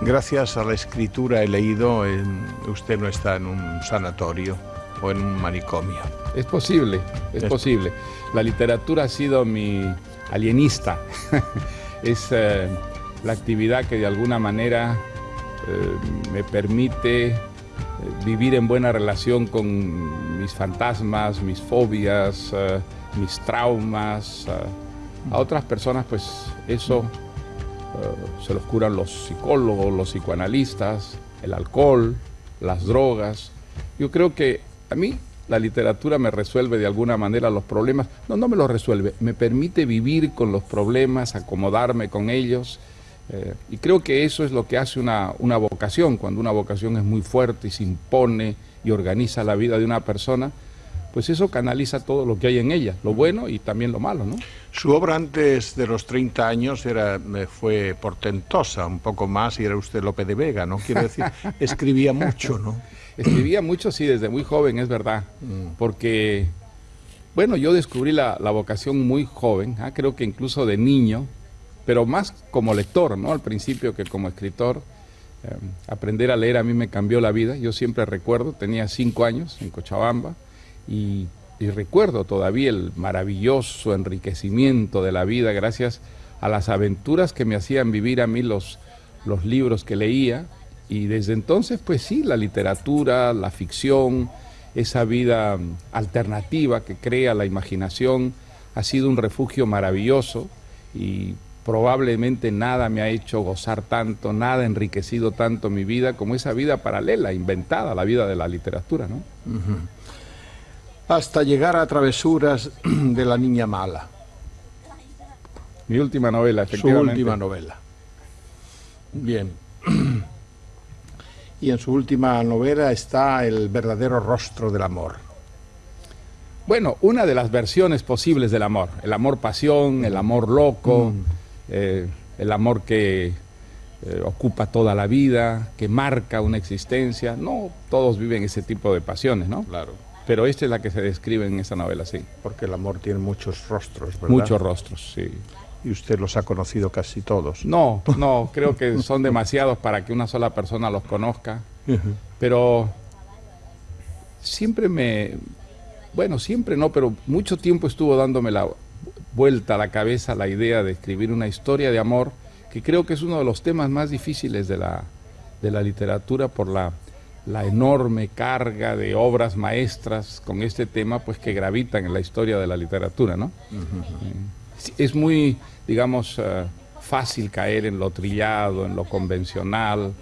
Gracias a la escritura he leído, usted no está en un sanatorio o en un manicomio. Es posible, es, posible. La literatura ha sido mi alienista. es eh, la actividad que de alguna manera eh, me permite eh, vivir en buena relación con mis fantasmas, mis fobias, mis traumas. a otras personas pues eso se los curan los psicólogos, los psicoanalistas, el alcohol, las drogas. Yo creo que a mí la literatura me resuelve de alguna manera los problemas. No, no me los resuelve, me permite vivir con los problemas, acomodarme con ellos. Eh, y creo que eso es lo que hace una, una, vocación, cuando una vocación es muy fuerte y se impone y organiza la vida de una persona, pues eso canaliza todo lo que hay en ella, lo bueno y también lo malo, ¿no? Su obra antes de los 30 años era, fue portentosa, un poco más, y era usted Lope de Vega, ¿no? Quiero decir, escribía mucho, ¿no? Escribía mucho, sí, desde muy joven, es verdad, mm. porque, bueno, yo descubrí la, vocación muy joven, ¿ah? creo que incluso de niño, pero más como lector, ¿no? Al principio que como escritor. Em, aprender a leer a mí me cambió la vida, yo siempre recuerdo, tenía cinco años en Cochabamba, y, recuerdo todavía el maravilloso enriquecimiento de la vida gracias a las aventuras que me hacían vivir a mí los, los libros que leía y desde entonces pues sí, la literatura, la ficción, esa vida alternativa que crea la imaginación ha sido un refugio maravilloso y probablemente nada me ha hecho gozar tanto, nada ha enriquecido tanto mi vida como esa vida paralela, inventada, la vida de la literatura, ¿no? Hasta llegar a Travesuras de la Niña Mala. Mi última novela, efectivamente. Su última novela. Bien. Y en su última novela está El verdadero rostro del amor. Bueno, una de las versiones posibles del amor. El amor pasión, el amor loco, mm. eh, el amor que eh, ocupa toda la vida, que marca una existencia. No todos viven ese tipo de pasiones, ¿no? Claro. Pero esta es la que se describe en esa novela, sí. Porque el amor tiene muchos rostros, ¿verdad? Muchos rostros, sí. Y usted los ha conocido casi todos. No, no, creo que son demasiados para que una sola persona los conozca. Pero siempre me, bueno, siempre no, pero mucho tiempo estuvo dándome la vuelta a la cabeza la idea de escribir una historia de amor, que creo que es uno de los temas más difíciles de la, de la literatura por la la enorme carga de obras maestras con este tema, pues que gravitan en la historia de la literatura, ¿no? Es muy, digamos, eh, fácil caer en lo trillado, en lo convencional,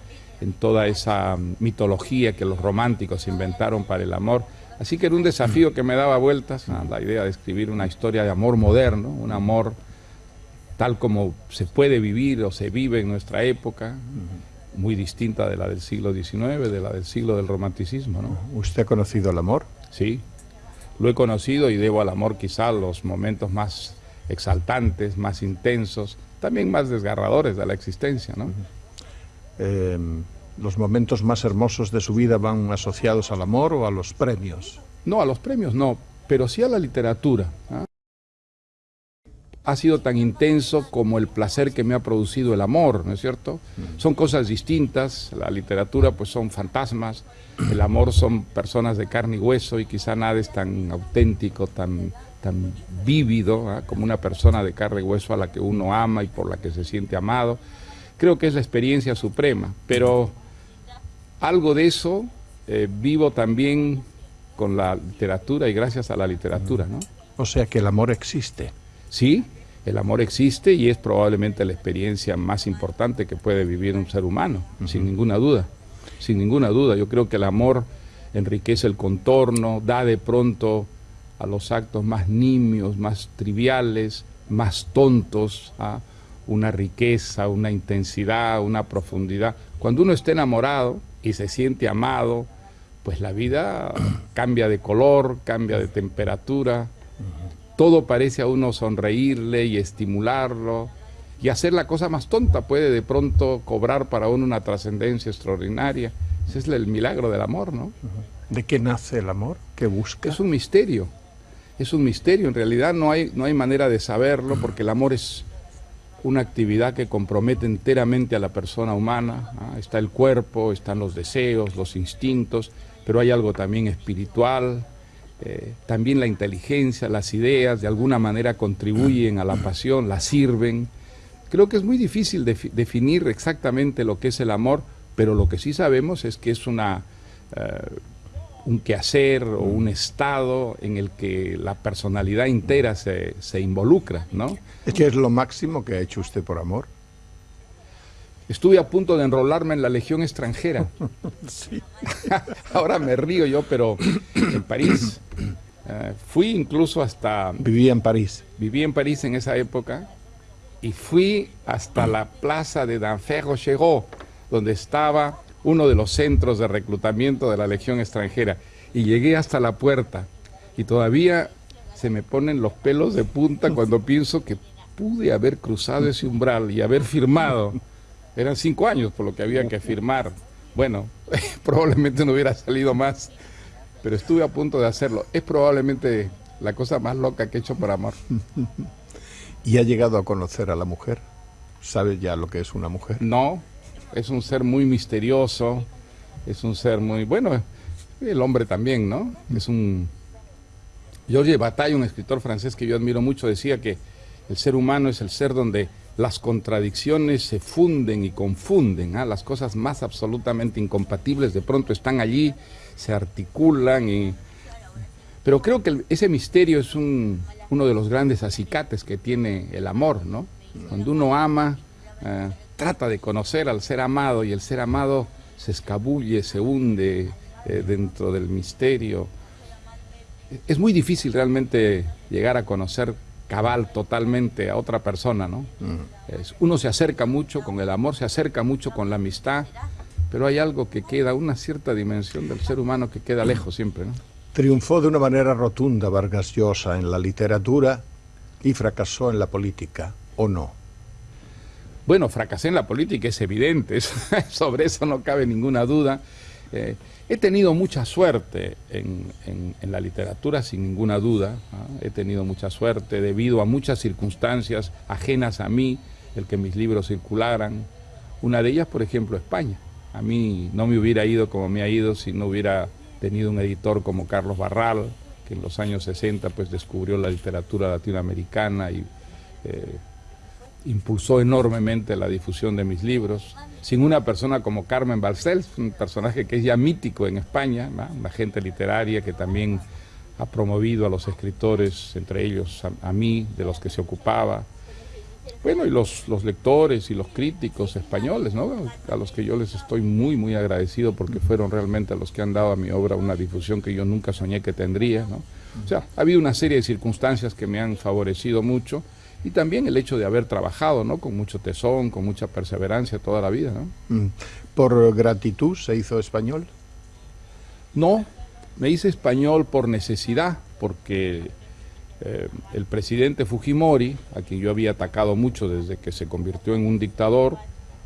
en toda esa mitología que los románticos inventaron para el amor. Así que era un desafío que me daba vueltas a la idea de escribir una historia de amor moderno, un amor tal como se puede vivir o se vive en nuestra época, muy distinta de la del siglo XIX, de la del siglo del romanticismo. ¿no? ¿Usted ha conocido el amor? Sí, lo he conocido y debo al amor quizá los momentos más exaltantes, más intensos, también más desgarradores de la existencia. ¿no? Em, ¿Los momentos más hermosos de su vida van asociados al amor o a los premios? No, a los premios no, pero sí a la literatura. ¿ah? Ha sido tan intenso como el placer que me ha producido el amor, ¿no es cierto? Mm. Son cosas distintas, la literatura pues son fantasmas, el amor son personas de carne y hueso y quizá nada es tan auténtico, tan, tan vívido ¿ah? como una persona de carne y hueso a la que uno ama y por la que se siente amado. Creo que es la experiencia suprema, pero algo de eso eh, vivo también con la literatura y gracias a la literatura, ¿no? O sea que el amor existe. Sí, el amor existe y es probablemente la experiencia más importante que puede vivir un ser humano, sin ninguna duda. Sin ninguna duda, yo creo que el amor enriquece el contorno, da de pronto a los actos más nimios, más triviales, más tontos, ¿ah? una riqueza, una intensidad, una profundidad. Cuando uno está enamorado y se siente amado, pues la vida cambia de color, cambia de temperatura, todo parece a uno sonreírle y estimularlo y hacer la cosa más tonta puede de pronto cobrar para uno una trascendencia extraordinaria. Ese es el milagro del amor, ¿no? ¿De qué nace el amor? ¿Qué busca? Es un misterio. Es un misterio. En realidad no hay, no hay manera de saberlo porque el amor es una actividad que compromete enteramente a la persona humana. ¿ah? Está el cuerpo, están los deseos, los instintos, pero hay algo también espiritual, eh, también la inteligencia, las ideas, de alguna manera contribuyen a la pasión, la sirven. Creo que es muy difícil definir exactamente lo que es el amor, pero lo que sí sabemos es que es una, eh, un quehacer o un estado en el que la personalidad entera se, se involucra, ¿no? ¿Es lo máximo que ha hecho usted por amor? Estuve a punto de enrolarme en la Legión extranjera. sí. Ahora me río yo, pero en París. Eh, fui incluso hasta... Vivía en París. Viví en París en esa época y fui hasta la plaza de Danfer-Rochereau, donde estaba uno de los centros de reclutamiento de la Legión extranjera. Y llegué hasta la puerta y todavía se me ponen los pelos de punta cuando pienso que pude haber cruzado ese umbral y haber firmado. Eran cinco años por lo que había que firmar. Bueno, probablemente no hubiera salido más, pero estuve a punto de hacerlo. Es probablemente la cosa más loca que he hecho por amor. ¿Y ha llegado a conocer a la mujer? ¿Sabe ya lo que es una mujer? No, es un ser muy misterioso, es un ser muy... Bueno, el hombre también, ¿no? Es un... Georges Bataille, un escritor francés que yo admiro mucho, decía que el ser humano es el ser donde las contradicciones se funden y confunden, ¿ah? las cosas más absolutamente incompatibles de pronto están allí, se articulan y... Pero creo que ese misterio es un, uno de los grandes acicates que tiene el amor, ¿no? Cuando uno ama, eh, trata de conocer al ser amado y el ser amado se escabulle, se hunde eh, dentro del misterio. Es muy difícil realmente llegar a conocer cabal totalmente a otra persona, ¿no? uno se acerca mucho con el amor, se acerca mucho con la amistad, pero hay algo que queda, una cierta dimensión del ser humano que queda lejos siempre, ¿no? Triunfó de una manera rotunda Vargas Llosa en la literatura y fracasó en la política, ¿o no? Bueno, fracasé en la política, es evidente, sobre eso no cabe ninguna duda. Eh, He tenido mucha suerte en, la literatura, sin ninguna duda. He tenido mucha suerte debido a muchas circunstancias ajenas a mí, el que mis libros circularan. Una de ellas, por ejemplo, España. A mí no me hubiera ido como me ha ido si no hubiera tenido un editor como Carlos Barral, que en los años 60 pues, descubrió la literatura latinoamericana y eh, impulsó enormemente la difusión de mis libros sin una persona como Carmen Balcells, un personaje que es ya mítico en España, una gente literaria que también ha promovido a los escritores, entre ellos a, mí, de los que se ocupaba. Bueno, y los, lectores y los críticos españoles, ¿no? a los que yo les estoy muy, muy agradecido porque fueron realmente los que han dado a mi obra una difusión que yo nunca soñé que tendría. ¿no? O sea, ha habido una serie de circunstancias que me han favorecido mucho y también el hecho de haber trabajado, ¿no? Con mucho tesón, con mucha perseverancia toda la vida, ¿no? Mm. ¿Por gratitud se hizo español? No, me hice español por necesidad, porque eh, el presidente Fujimori, a quien yo había atacado mucho desde que se convirtió en un dictador,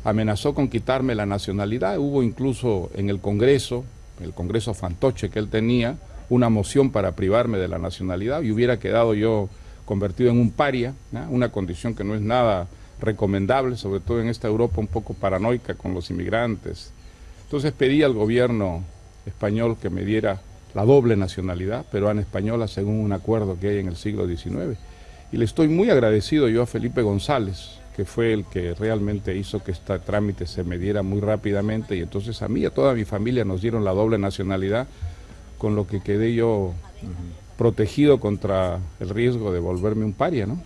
amenazó con quitarme la nacionalidad. Hubo incluso en el Congreso, el Congreso fantoche que él tenía, una moción para privarme de la nacionalidad y hubiera quedado yo convertido en un paria, una condición que no es nada recomendable, sobre todo en esta Europa un poco paranoica con los inmigrantes. Entonces pedí al gobierno español que me diera la doble nacionalidad peruana española según un acuerdo que hay en el siglo XIX. Y le estoy muy agradecido yo a Felipe González, que fue el que realmente hizo que este trámite se me diera muy rápidamente y entonces a mí y a toda mi familia nos dieron la doble nacionalidad, con lo que quedé yo protegido contra el riesgo de volverme un paria, ¿no?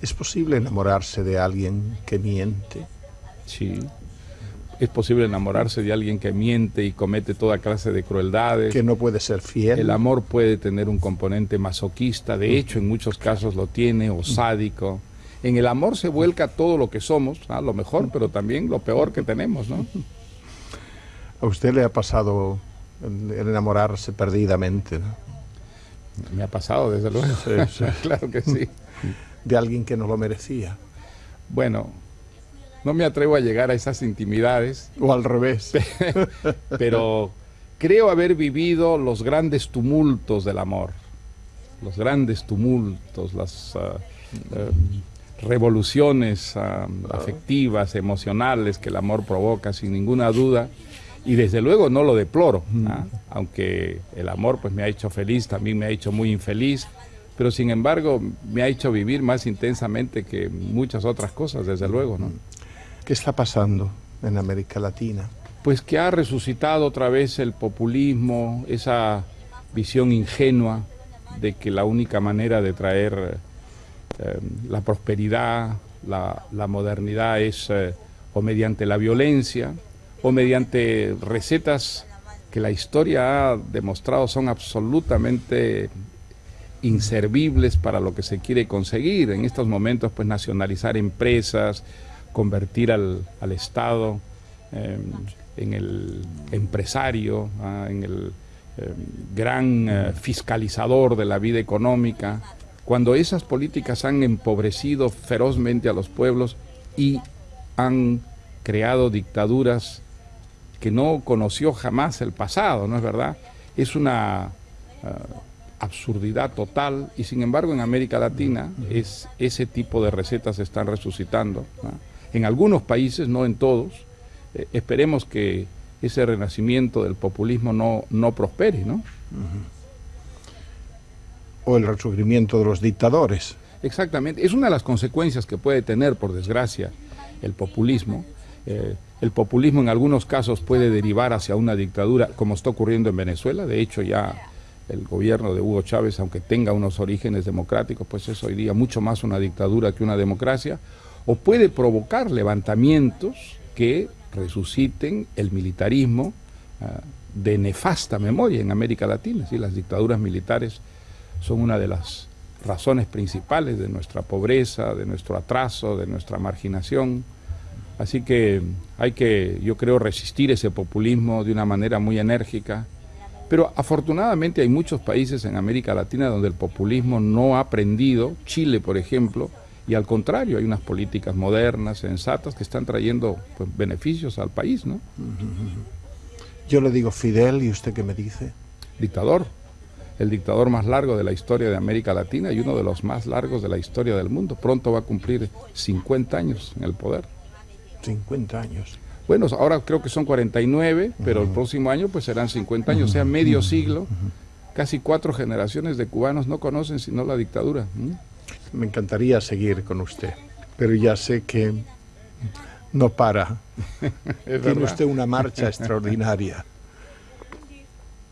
¿Es posible enamorarse de alguien que miente? Sí. Es posible enamorarse de alguien que miente y comete toda clase de crueldades. Que no puede ser fiel. El amor puede tener un componente masoquista, de hecho en muchos casos lo tiene, o sádico. En el amor se vuelca todo lo que somos, lo mejor, pero también lo peor que tenemos, ¿no? ¿A usted le ha pasado el enamorarse perdidamente? ¿no? Me ha pasado, desde luego. claro que sí. De alguien que no lo merecía. Bueno, no me atrevo a llegar a esas intimidades. O al revés. Pero creo haber vivido los grandes tumultos del amor. Los grandes tumultos, las uh, uh, revoluciones ah, afectivas, emocionales que el amor provoca, sin ninguna duda. Y desde luego no lo deploro, ¿ah? aunque el amor pues me ha hecho feliz, también me ha hecho muy infeliz, pero sin embargo me ha hecho vivir más intensamente que muchas otras cosas, desde luego. ¿no? ¿Qué está pasando en América Latina? Pues que ha resucitado otra vez el populismo, esa visión ingenua de que la única manera de traer eh, la prosperidad, la, modernidad es eh, o mediante la violencia o mediante recetas que la historia ha demostrado son absolutamente inservibles para lo que se quiere conseguir. En estos momentos, pues nacionalizar empresas, convertir al, Estado eh, en el empresario, ah, en el gran fiscalizador de la vida económica, cuando esas políticas han empobrecido ferozmente a los pueblos y han creado dictaduras que no conoció jamás el pasado, ¿no es verdad? Es una ah, absurdidad total y sin embargo en América Latina es, ese tipo de recetas se están resucitando. En algunos países, no en todos. Eh, esperemos que ese renacimiento del populismo no, no prospere, ¿no? o el resurgimiento de los dictadores. Exactamente, es una de las consecuencias que puede tener, por desgracia, el populismo. Eh, el populismo en algunos casos puede derivar hacia una dictadura, como está ocurriendo en Venezuela. De hecho, ya el gobierno de Hugo Chávez, aunque tenga unos orígenes democráticos, pues es hoy día mucho más una dictadura que una democracia. O puede provocar levantamientos que resuciten el militarismo ah, de nefasta memoria en América Latina. ¿sí? Las dictaduras militares son una de las razones principales de nuestra pobreza, de nuestro atraso, de nuestra marginación. Así que hay que, yo creo, resistir ese populismo de una manera muy enérgica. Pero afortunadamente hay muchos países en América Latina donde el populismo no ha aprendido, Chile por ejemplo, y al contrario, hay unas políticas modernas, sensatas, que están trayendo pues, beneficios al país, ¿no? Yo le digo Fidel, ¿y usted qué me dice? Dictador el dictador más largo de la historia de América Latina y uno de los más largos de la historia del mundo. Pronto va a cumplir 50 años en el poder. 50 años. Bueno, ahora creo que son 49, pero el próximo año pues serán 50 años, o sea, medio siglo. Casi cuatro generaciones de cubanos no conocen sino la dictadura. Me encantaría seguir con usted, pero ya sé que no para. Tiene usted una marcha extraordinaria.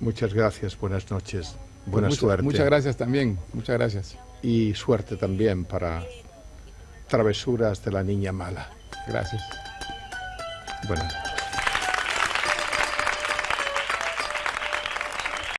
Muchas gracias, buenas noches. Buena pues suerte. Muchas gracias también, muchas gracias. Y suerte también para Travesuras de la Niña Mala. Gracias. Buenas